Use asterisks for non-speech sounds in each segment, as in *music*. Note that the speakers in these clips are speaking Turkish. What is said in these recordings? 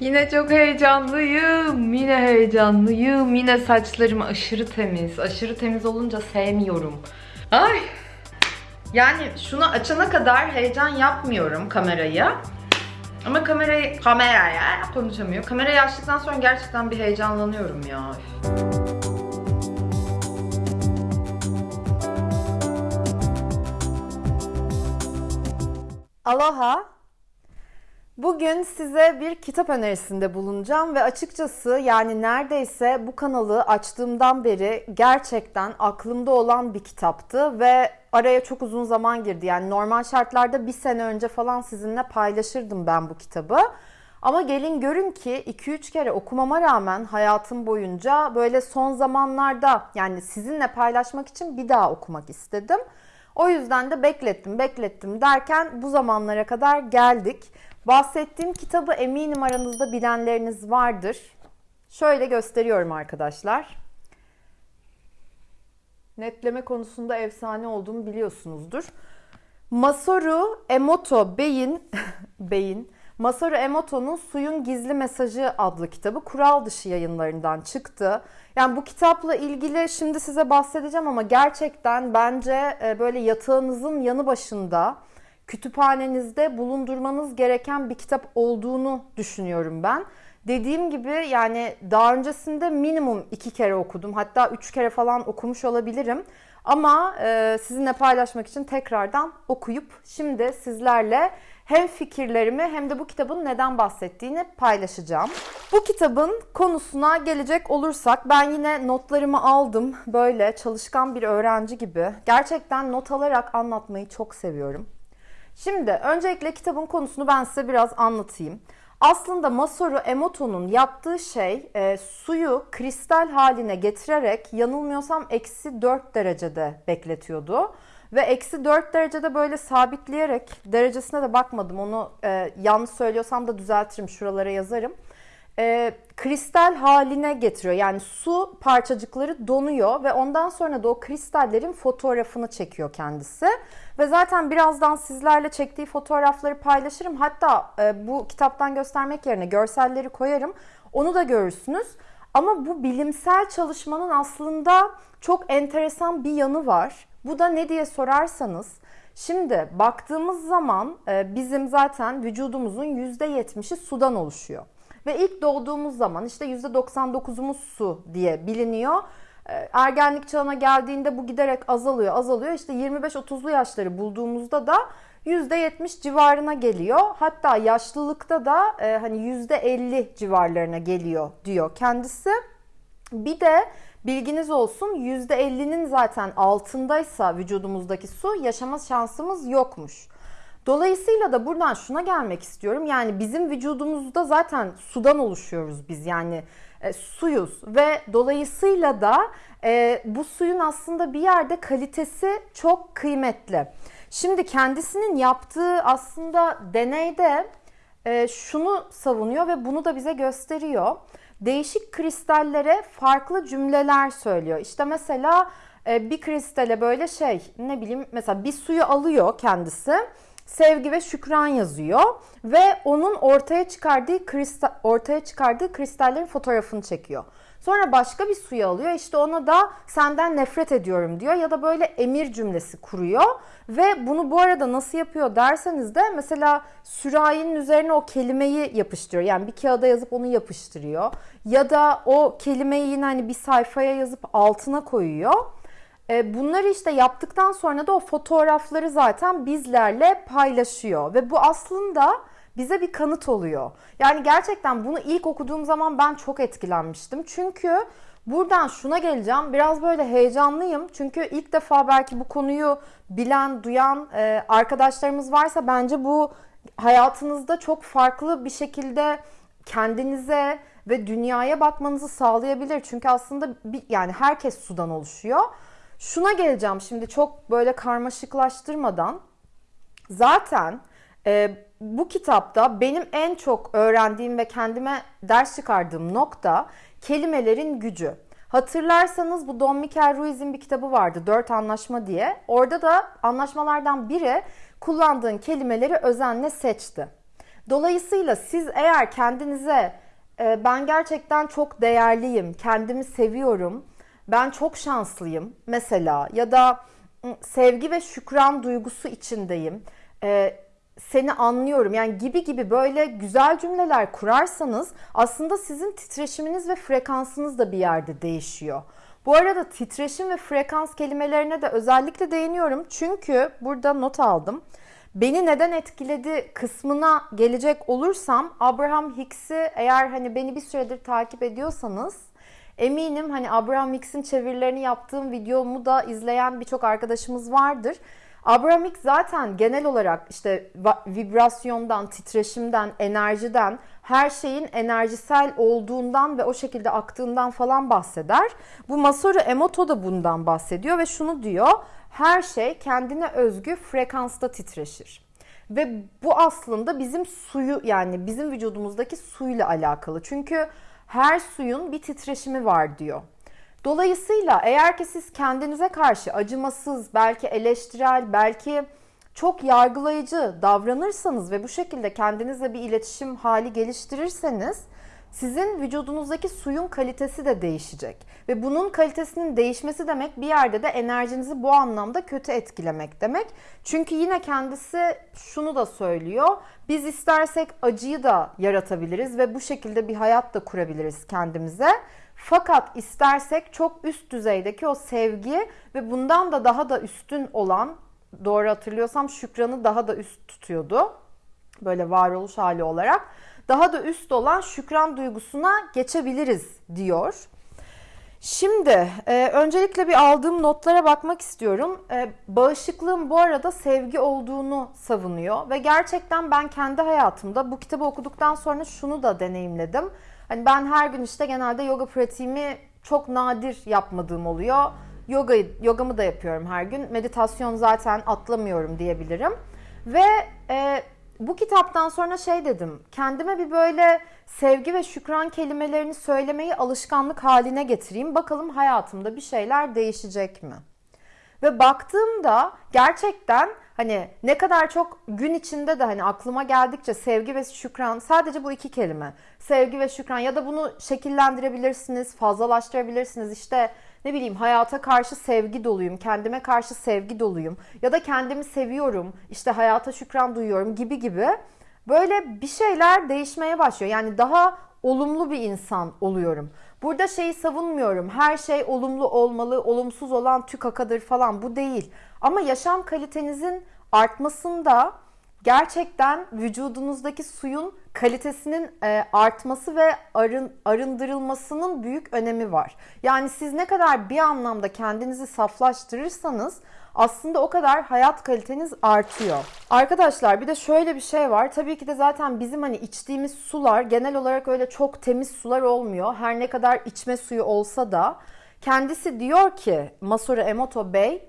Yine çok heyecanlıyım. Yine heyecanlıyım. Yine saçlarım aşırı temiz. Aşırı temiz olunca sevmiyorum. Ay. Yani şunu açana kadar heyecan yapmıyorum kamerayı. Ama kamerayı, kameraya konuşamıyor. Kamerayı açtıktan sonra gerçekten bir heyecanlanıyorum ya. Aloha. Bugün size bir kitap önerisinde bulunacağım ve açıkçası yani neredeyse bu kanalı açtığımdan beri gerçekten aklımda olan bir kitaptı ve araya çok uzun zaman girdi. Yani normal şartlarda bir sene önce falan sizinle paylaşırdım ben bu kitabı. Ama gelin görün ki 2-3 kere okumama rağmen hayatım boyunca böyle son zamanlarda yani sizinle paylaşmak için bir daha okumak istedim. O yüzden de beklettim, beklettim derken bu zamanlara kadar geldik. Bahsettiğim kitabı eminim aranızda bilenleriniz vardır. Şöyle gösteriyorum arkadaşlar. Netleme konusunda efsane olduğumu biliyorsunuzdur. Masaru Emoto Bey'in *laughs* Bey'in Masaru Emoto'nun Suyun Gizli Mesajı adlı kitabı kural dışı yayınlarından çıktı. Yani bu kitapla ilgili şimdi size bahsedeceğim ama gerçekten bence e, böyle yatağınızın yanı başında kütüphanenizde bulundurmanız gereken bir kitap olduğunu düşünüyorum ben. Dediğim gibi yani daha öncesinde minimum iki kere okudum. Hatta üç kere falan okumuş olabilirim. Ama e, sizinle paylaşmak için tekrardan okuyup şimdi sizlerle hem fikirlerimi hem de bu kitabın neden bahsettiğini paylaşacağım. Bu kitabın konusuna gelecek olursak ben yine notlarımı aldım. Böyle çalışkan bir öğrenci gibi. Gerçekten not alarak anlatmayı çok seviyorum. Şimdi öncelikle kitabın konusunu ben size biraz anlatayım. Aslında Masaru Emoto'nun yaptığı şey e, suyu kristal haline getirerek yanılmıyorsam eksi 4 derecede bekletiyordu. Ve eksi 4 derecede böyle sabitleyerek derecesine de bakmadım onu e, yanlış söylüyorsam da düzeltirim şuralara yazarım. E, kristal haline getiriyor yani su parçacıkları donuyor ve ondan sonra da o kristallerin fotoğrafını çekiyor kendisi. Ve zaten birazdan sizlerle çektiği fotoğrafları paylaşırım. Hatta e, bu kitaptan göstermek yerine görselleri koyarım. Onu da görürsünüz. Ama bu bilimsel çalışmanın aslında çok enteresan bir yanı var. Bu da ne diye sorarsanız, şimdi baktığımız zaman e, bizim zaten vücudumuzun %70'i sudan oluşuyor. Ve ilk doğduğumuz zaman işte %99'umuz su diye biliniyor. E, ergenlik çağına geldiğinde bu giderek azalıyor, azalıyor. İşte 25-30'lu yaşları bulduğumuzda da %70 civarına geliyor. Hatta yaşlılıkta da e, hani %50 civarlarına geliyor diyor kendisi. Bir de bilginiz olsun %50'nin zaten altındaysa vücudumuzdaki su yaşama şansımız yokmuş. Dolayısıyla da buradan şuna gelmek istiyorum. Yani bizim vücudumuzda zaten sudan oluşuyoruz biz. Yani e, suyuz ve dolayısıyla da e, bu suyun aslında bir yerde kalitesi çok kıymetli. Şimdi kendisinin yaptığı aslında deneyde e, şunu savunuyor ve bunu da bize gösteriyor. Değişik kristallere farklı cümleler söylüyor. İşte mesela e, bir kristale böyle şey ne bileyim mesela bir suyu alıyor kendisi sevgi ve şükran yazıyor ve onun ortaya çıkardığı kristal ortaya çıkardığı kristallerin fotoğrafını çekiyor. Sonra başka bir suyu alıyor. İşte ona da senden nefret ediyorum diyor ya da böyle emir cümlesi kuruyor ve bunu bu arada nasıl yapıyor derseniz de mesela sürahinin üzerine o kelimeyi yapıştırıyor. Yani bir kağıda yazıp onu yapıştırıyor ya da o kelimeyi yine hani bir sayfaya yazıp altına koyuyor. E, bunları işte yaptıktan sonra da o fotoğrafları zaten bizlerle paylaşıyor ve bu aslında bize bir kanıt oluyor. Yani gerçekten bunu ilk okuduğum zaman ben çok etkilenmiştim. Çünkü buradan şuna geleceğim. Biraz böyle heyecanlıyım. Çünkü ilk defa belki bu konuyu bilen, duyan e, arkadaşlarımız varsa bence bu hayatınızda çok farklı bir şekilde kendinize ve dünyaya bakmanızı sağlayabilir. Çünkü aslında bir, yani herkes sudan oluşuyor. Şuna geleceğim şimdi çok böyle karmaşıklaştırmadan. Zaten e, bu kitapta benim en çok öğrendiğim ve kendime ders çıkardığım nokta kelimelerin gücü. Hatırlarsanız bu Don Miguel Ruiz'in bir kitabı vardı Dört Anlaşma diye. Orada da anlaşmalardan biri kullandığın kelimeleri özenle seçti. Dolayısıyla siz eğer kendinize e, ben gerçekten çok değerliyim, kendimi seviyorum, ben çok şanslıyım mesela ya da ı, sevgi ve şükran duygusu içindeyim, e, seni anlıyorum yani gibi gibi böyle güzel cümleler kurarsanız aslında sizin titreşiminiz ve frekansınız da bir yerde değişiyor. Bu arada titreşim ve frekans kelimelerine de özellikle değiniyorum çünkü burada not aldım. Beni neden etkiledi kısmına gelecek olursam Abraham Hicks'i eğer hani beni bir süredir takip ediyorsanız eminim hani Abraham Hicks'in çevirilerini yaptığım videomu da izleyen birçok arkadaşımız vardır. Abraham Hicks zaten genel olarak işte vibrasyondan, titreşimden, enerjiden, her şeyin enerjisel olduğundan ve o şekilde aktığından falan bahseder. Bu Masaru Emoto da bundan bahsediyor ve şunu diyor her şey kendine özgü frekansta titreşir. Ve bu aslında bizim suyu yani bizim vücudumuzdaki suyla alakalı. Çünkü her suyun bir titreşimi var diyor. Dolayısıyla eğer ki siz kendinize karşı acımasız, belki eleştirel, belki çok yargılayıcı davranırsanız ve bu şekilde kendinizle bir iletişim hali geliştirirseniz sizin vücudunuzdaki suyun kalitesi de değişecek. Ve bunun kalitesinin değişmesi demek bir yerde de enerjinizi bu anlamda kötü etkilemek demek. Çünkü yine kendisi şunu da söylüyor. Biz istersek acıyı da yaratabiliriz ve bu şekilde bir hayat da kurabiliriz kendimize. Fakat istersek çok üst düzeydeki o sevgi ve bundan da daha da üstün olan doğru hatırlıyorsam şükranı daha da üst tutuyordu. Böyle varoluş hali olarak daha da üst olan şükran duygusuna geçebiliriz diyor. Şimdi e, öncelikle bir aldığım notlara bakmak istiyorum. E, bağışıklığın bu arada sevgi olduğunu savunuyor ve gerçekten ben kendi hayatımda bu kitabı okuduktan sonra şunu da deneyimledim. Hani ben her gün işte genelde yoga pratiğimi çok nadir yapmadığım oluyor. Yoga yogamı da yapıyorum her gün. Meditasyon zaten atlamıyorum diyebilirim. Ve e, bu kitaptan sonra şey dedim. Kendime bir böyle sevgi ve şükran kelimelerini söylemeyi alışkanlık haline getireyim. Bakalım hayatımda bir şeyler değişecek mi? Ve baktığımda gerçekten hani ne kadar çok gün içinde de hani aklıma geldikçe sevgi ve şükran sadece bu iki kelime. Sevgi ve şükran ya da bunu şekillendirebilirsiniz, fazlalaştırabilirsiniz. İşte ne bileyim hayata karşı sevgi doluyum, kendime karşı sevgi doluyum ya da kendimi seviyorum, işte hayata şükran duyuyorum gibi gibi böyle bir şeyler değişmeye başlıyor. Yani daha olumlu bir insan oluyorum. Burada şeyi savunmuyorum. Her şey olumlu olmalı, olumsuz olan tükakadır falan bu değil. Ama yaşam kalitenizin artmasında gerçekten vücudunuzdaki suyun kalitesinin e, artması ve arın, arındırılmasının büyük önemi var. Yani siz ne kadar bir anlamda kendinizi saflaştırırsanız aslında o kadar hayat kaliteniz artıyor. Arkadaşlar bir de şöyle bir şey var. Tabii ki de zaten bizim hani içtiğimiz sular genel olarak öyle çok temiz sular olmuyor. Her ne kadar içme suyu olsa da kendisi diyor ki Masaru Emoto Bey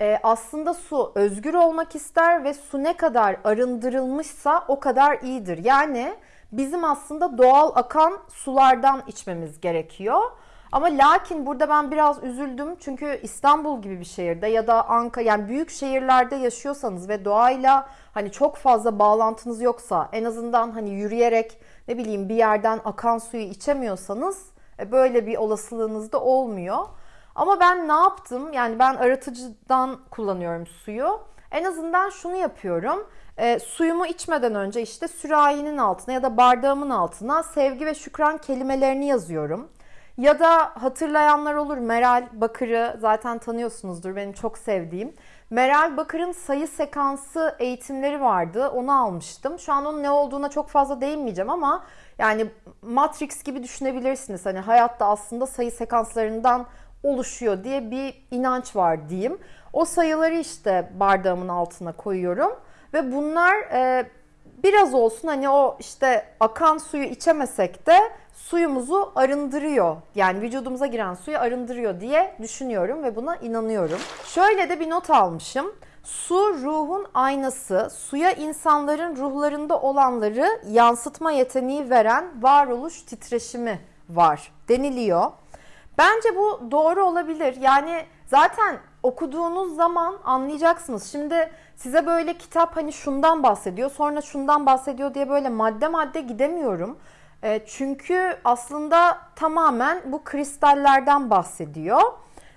e, aslında su özgür olmak ister ve su ne kadar arındırılmışsa o kadar iyidir. Yani bizim aslında doğal akan sulardan içmemiz gerekiyor. Ama lakin burada ben biraz üzüldüm çünkü İstanbul gibi bir şehirde ya da Ankara yani büyük şehirlerde yaşıyorsanız ve doğayla hani çok fazla bağlantınız yoksa en azından hani yürüyerek ne bileyim bir yerden akan suyu içemiyorsanız e, böyle bir olasılığınız da olmuyor. Ama ben ne yaptım? Yani ben aratıcıdan kullanıyorum suyu. En azından şunu yapıyorum. E, suyumu içmeden önce işte sürahinin altına ya da bardağımın altına sevgi ve şükran kelimelerini yazıyorum. Ya da hatırlayanlar olur Meral Bakır'ı zaten tanıyorsunuzdur benim çok sevdiğim. Meral Bakır'ın sayı sekansı eğitimleri vardı. Onu almıştım. Şu an onun ne olduğuna çok fazla değinmeyeceğim ama yani Matrix gibi düşünebilirsiniz. Hani hayatta aslında sayı sekanslarından oluşuyor diye bir inanç var diyeyim. O sayıları işte bardağımın altına koyuyorum ve bunlar e, biraz olsun hani o işte akan suyu içemesek de suyumuzu arındırıyor. Yani vücudumuza giren suyu arındırıyor diye düşünüyorum ve buna inanıyorum. Şöyle de bir not almışım. Su ruhun aynası, suya insanların ruhlarında olanları yansıtma yeteneği veren varoluş titreşimi var deniliyor. Bence bu doğru olabilir. Yani zaten okuduğunuz zaman anlayacaksınız. Şimdi size böyle kitap hani şundan bahsediyor, sonra şundan bahsediyor diye böyle madde madde gidemiyorum. E, çünkü aslında tamamen bu kristallerden bahsediyor.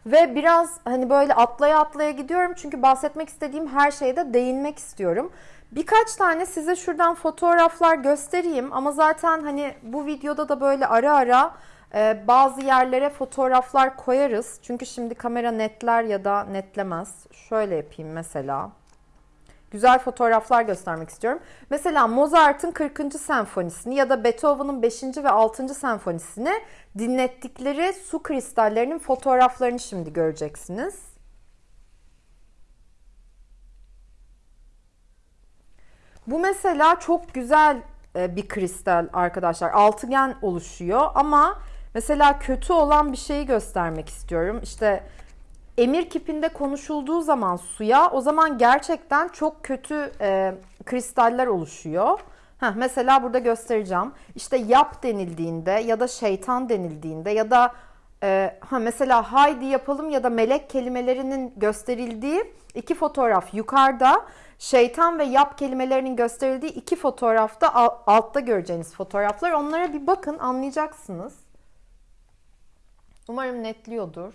Ve biraz hani böyle atlaya atlaya gidiyorum çünkü bahsetmek istediğim her şeye de değinmek istiyorum. Birkaç tane size şuradan fotoğraflar göstereyim ama zaten hani bu videoda da böyle ara ara e, bazı yerlere fotoğraflar koyarız. Çünkü şimdi kamera netler ya da netlemez. Şöyle yapayım mesela. Güzel fotoğraflar göstermek istiyorum. Mesela Mozart'ın 40. senfonisini ya da Beethoven'ın 5. ve 6. senfonisini dinlettikleri su kristallerinin fotoğraflarını şimdi göreceksiniz. Bu mesela çok güzel e, bir kristal arkadaşlar. Altıgen oluşuyor ama mesela kötü olan bir şeyi göstermek istiyorum. İşte emir kipinde konuşulduğu zaman suya o zaman gerçekten çok kötü e, kristaller oluşuyor. Heh, mesela burada göstereceğim. İşte yap denildiğinde ya da şeytan denildiğinde ya da e, ha mesela haydi yapalım ya da melek kelimelerinin gösterildiği iki fotoğraf yukarıda şeytan ve yap kelimelerinin gösterildiği iki fotoğrafta altta göreceğiniz fotoğraflar. Onlara bir bakın anlayacaksınız. Umarım netliyordur.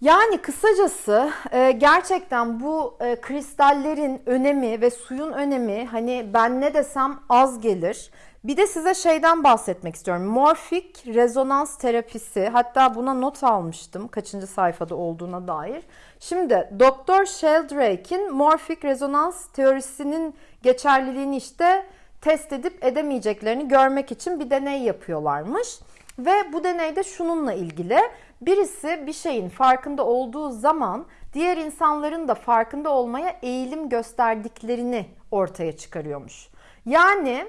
Yani kısacası e, gerçekten bu e, kristallerin önemi ve suyun önemi hani ben ne desem az gelir. Bir de size şeyden bahsetmek istiyorum. Morfik rezonans terapisi. Hatta buna not almıştım kaçıncı sayfada olduğuna dair. Şimdi Doktor Sheldrake'in morfik rezonans teorisinin geçerliliğini işte test edip edemeyeceklerini görmek için bir deney yapıyorlarmış. Ve bu deneyde şununla ilgili. Birisi bir şeyin farkında olduğu zaman diğer insanların da farkında olmaya eğilim gösterdiklerini ortaya çıkarıyormuş. Yani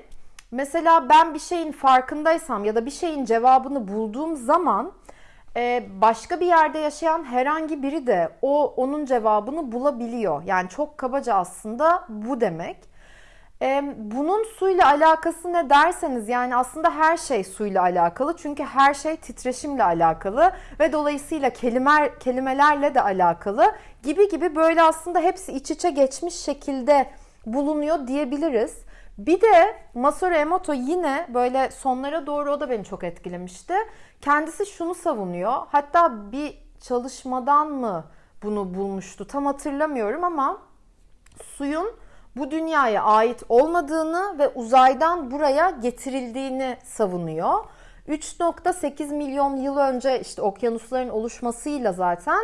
mesela ben bir şeyin farkındaysam ya da bir şeyin cevabını bulduğum zaman e, başka bir yerde yaşayan herhangi biri de o onun cevabını bulabiliyor. Yani çok kabaca aslında bu demek. Bunun suyla alakası ne derseniz yani aslında her şey suyla alakalı. Çünkü her şey titreşimle alakalı ve dolayısıyla kelime, kelimelerle de alakalı gibi gibi böyle aslında hepsi iç içe geçmiş şekilde bulunuyor diyebiliriz. Bir de Masaru Emoto yine böyle sonlara doğru o da beni çok etkilemişti. Kendisi şunu savunuyor. Hatta bir çalışmadan mı bunu bulmuştu tam hatırlamıyorum ama suyun bu dünyaya ait olmadığını ve uzaydan buraya getirildiğini savunuyor. 3.8 milyon yıl önce işte okyanusların oluşmasıyla zaten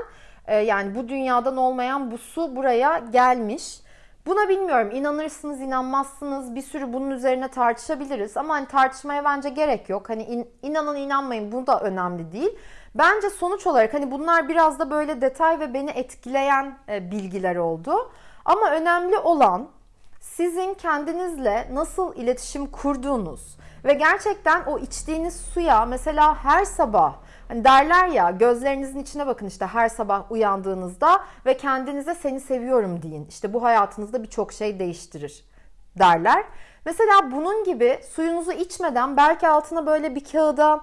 e, yani bu dünyadan olmayan bu su buraya gelmiş. Buna bilmiyorum inanırsınız inanmazsınız bir sürü bunun üzerine tartışabiliriz ama hani tartışmaya bence gerek yok. Hani in, inanın inanmayın bu da önemli değil. Bence sonuç olarak hani bunlar biraz da böyle detay ve beni etkileyen e, bilgiler oldu. Ama önemli olan sizin kendinizle nasıl iletişim kurduğunuz ve gerçekten o içtiğiniz suya mesela her sabah hani derler ya gözlerinizin içine bakın işte her sabah uyandığınızda ve kendinize seni seviyorum deyin. İşte bu hayatınızda birçok şey değiştirir derler. Mesela bunun gibi suyunuzu içmeden belki altına böyle bir kağıda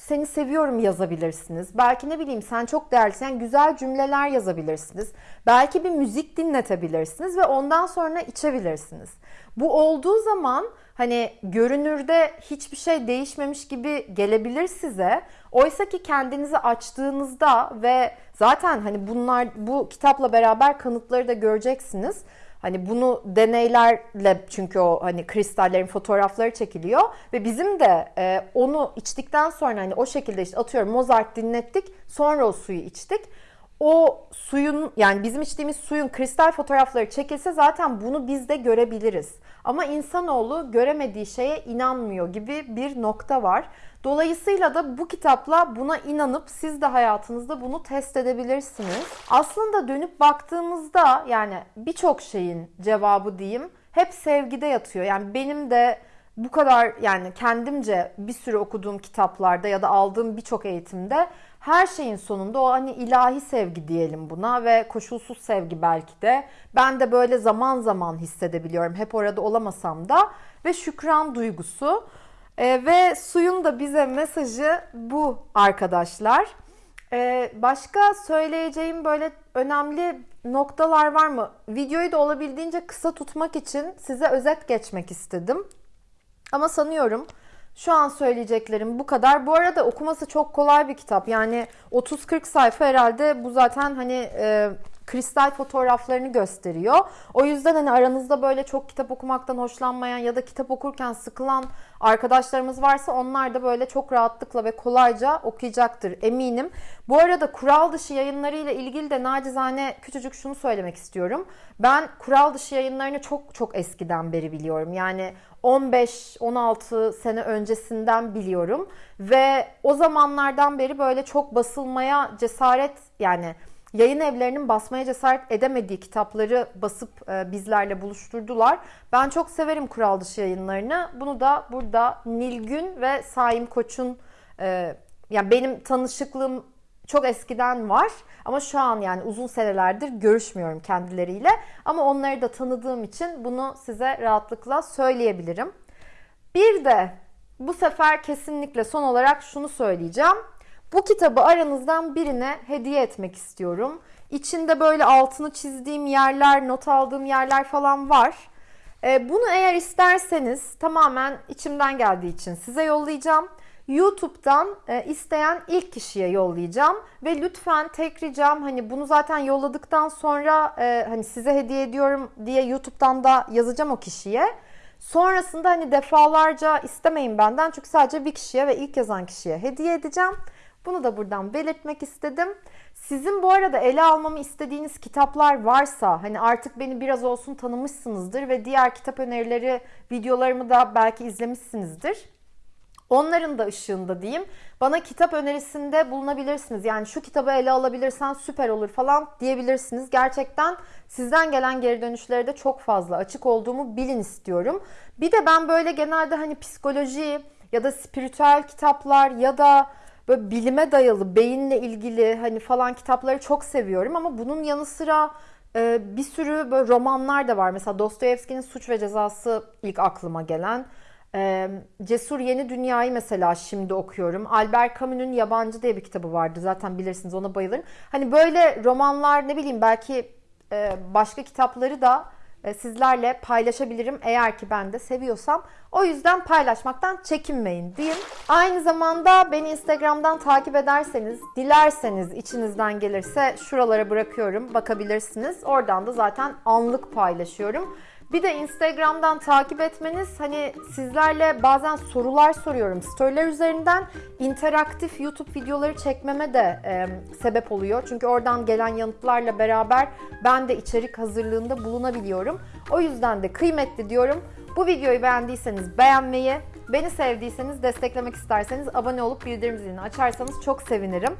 seni seviyorum yazabilirsiniz. Belki ne bileyim sen çok değerlisin. Yani güzel cümleler yazabilirsiniz. Belki bir müzik dinletebilirsiniz ve ondan sonra içebilirsiniz. Bu olduğu zaman hani görünürde hiçbir şey değişmemiş gibi gelebilir size. Oysa ki kendinizi açtığınızda ve zaten hani bunlar bu kitapla beraber kanıtları da göreceksiniz Hani bunu deneylerle çünkü o hani kristallerin fotoğrafları çekiliyor ve bizim de e, onu içtikten sonra hani o şekilde işte atıyorum Mozart dinlettik sonra o suyu içtik. O suyun yani bizim içtiğimiz suyun kristal fotoğrafları çekilse zaten bunu biz de görebiliriz. Ama insanoğlu göremediği şeye inanmıyor gibi bir nokta var. Dolayısıyla da bu kitapla buna inanıp siz de hayatınızda bunu test edebilirsiniz. Aslında dönüp baktığımızda yani birçok şeyin cevabı diyeyim hep sevgide yatıyor. Yani benim de bu kadar yani kendimce bir sürü okuduğum kitaplarda ya da aldığım birçok eğitimde her şeyin sonunda o hani ilahi sevgi diyelim buna ve koşulsuz sevgi belki de. Ben de böyle zaman zaman hissedebiliyorum. Hep orada olamasam da ve şükran duygusu. Ee, ve suyun da bize mesajı bu arkadaşlar. Ee, başka söyleyeceğim böyle önemli noktalar var mı? Videoyu da olabildiğince kısa tutmak için size özet geçmek istedim. Ama sanıyorum şu an söyleyeceklerim bu kadar. Bu arada okuması çok kolay bir kitap. Yani 30-40 sayfa herhalde bu zaten hani e, kristal fotoğraflarını gösteriyor. O yüzden hani aranızda böyle çok kitap okumaktan hoşlanmayan ya da kitap okurken sıkılan arkadaşlarımız varsa onlar da böyle çok rahatlıkla ve kolayca okuyacaktır eminim. Bu arada kural dışı yayınlarıyla ilgili de nacizane küçücük şunu söylemek istiyorum. Ben kural dışı yayınlarını çok çok eskiden beri biliyorum. Yani 15-16 sene öncesinden biliyorum ve o zamanlardan beri böyle çok basılmaya cesaret yani yayın evlerinin basmaya cesaret edemediği kitapları basıp e, bizlerle buluşturdular. Ben çok severim kural dışı yayınlarını. Bunu da burada Nilgün ve Saim Koç'un e, yani benim tanışıklığım çok eskiden var ama şu an yani uzun senelerdir görüşmüyorum kendileriyle. Ama onları da tanıdığım için bunu size rahatlıkla söyleyebilirim. Bir de bu sefer kesinlikle son olarak şunu söyleyeceğim. Bu kitabı aranızdan birine hediye etmek istiyorum. İçinde böyle altını çizdiğim yerler, not aldığım yerler falan var. Ee, bunu eğer isterseniz tamamen içimden geldiği için size yollayacağım. YouTube'dan e, isteyen ilk kişiye yollayacağım ve lütfen tek ricam hani bunu zaten yolladıktan sonra e, hani size hediye ediyorum diye YouTube'dan da yazacağım o kişiye. Sonrasında hani defalarca istemeyin benden çünkü sadece bir kişiye ve ilk yazan kişiye hediye edeceğim. Bunu da buradan belirtmek istedim. Sizin bu arada ele almamı istediğiniz kitaplar varsa hani artık beni biraz olsun tanımışsınızdır ve diğer kitap önerileri videolarımı da belki izlemişsinizdir. Onların da ışığında diyeyim. Bana kitap önerisinde bulunabilirsiniz. Yani şu kitabı ele alabilirsen süper olur falan diyebilirsiniz. Gerçekten sizden gelen geri dönüşlere de çok fazla açık olduğumu bilin istiyorum. Bir de ben böyle genelde hani psikoloji ya da spiritüel kitaplar ya da böyle bilime dayalı, beyinle ilgili hani falan kitapları çok seviyorum ama bunun yanı sıra e, bir sürü böyle romanlar da var. Mesela Dostoyevski'nin Suç ve Cezası ilk aklıma gelen. E, Cesur Yeni Dünya'yı mesela şimdi okuyorum. Albert Camus'un Yabancı diye bir kitabı vardı. Zaten bilirsiniz ona bayılırım. Hani böyle romanlar ne bileyim belki e, başka kitapları da sizlerle paylaşabilirim eğer ki ben de seviyorsam. O yüzden paylaşmaktan çekinmeyin diyeyim. Aynı zamanda beni Instagram'dan takip ederseniz, dilerseniz içinizden gelirse şuralara bırakıyorum bakabilirsiniz. Oradan da zaten anlık paylaşıyorum. Bir de Instagram'dan takip etmeniz hani sizlerle bazen sorular soruyorum storyler üzerinden interaktif YouTube videoları çekmeme de e, sebep oluyor. Çünkü oradan gelen yanıtlarla beraber ben de içerik hazırlığında bulunabiliyorum. O yüzden de kıymetli diyorum. Bu videoyu beğendiyseniz beğenmeyi, beni sevdiyseniz desteklemek isterseniz abone olup bildirim zilini açarsanız çok sevinirim.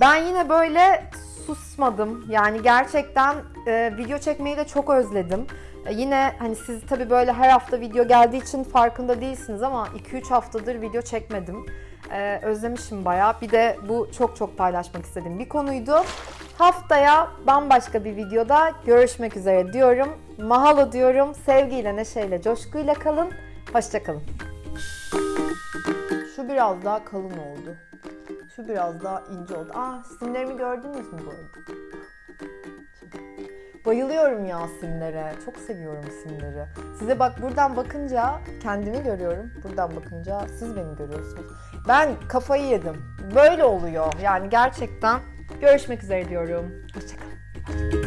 Ben yine böyle susmadım. Yani gerçekten e, video çekmeyi de çok özledim. E, yine hani siz tabii böyle her hafta video geldiği için farkında değilsiniz ama 2-3 haftadır video çekmedim. E, özlemişim bayağı. Bir de bu çok çok paylaşmak istediğim bir konuydu. Haftaya bambaşka bir videoda görüşmek üzere diyorum. Mahalo diyorum. Sevgiyle, neşeyle, coşkuyla kalın. Hoşçakalın. Şu biraz daha kalın oldu. Şu biraz daha ince oldu. Ah simlerimi gördünüz mü bu arada? Bayılıyorum ya simlere. Çok seviyorum simleri. Size bak buradan bakınca kendimi görüyorum. Buradan bakınca siz beni görüyorsunuz. Ben kafayı yedim. Böyle oluyor. Yani gerçekten görüşmek üzere diyorum. Hoşçakalın.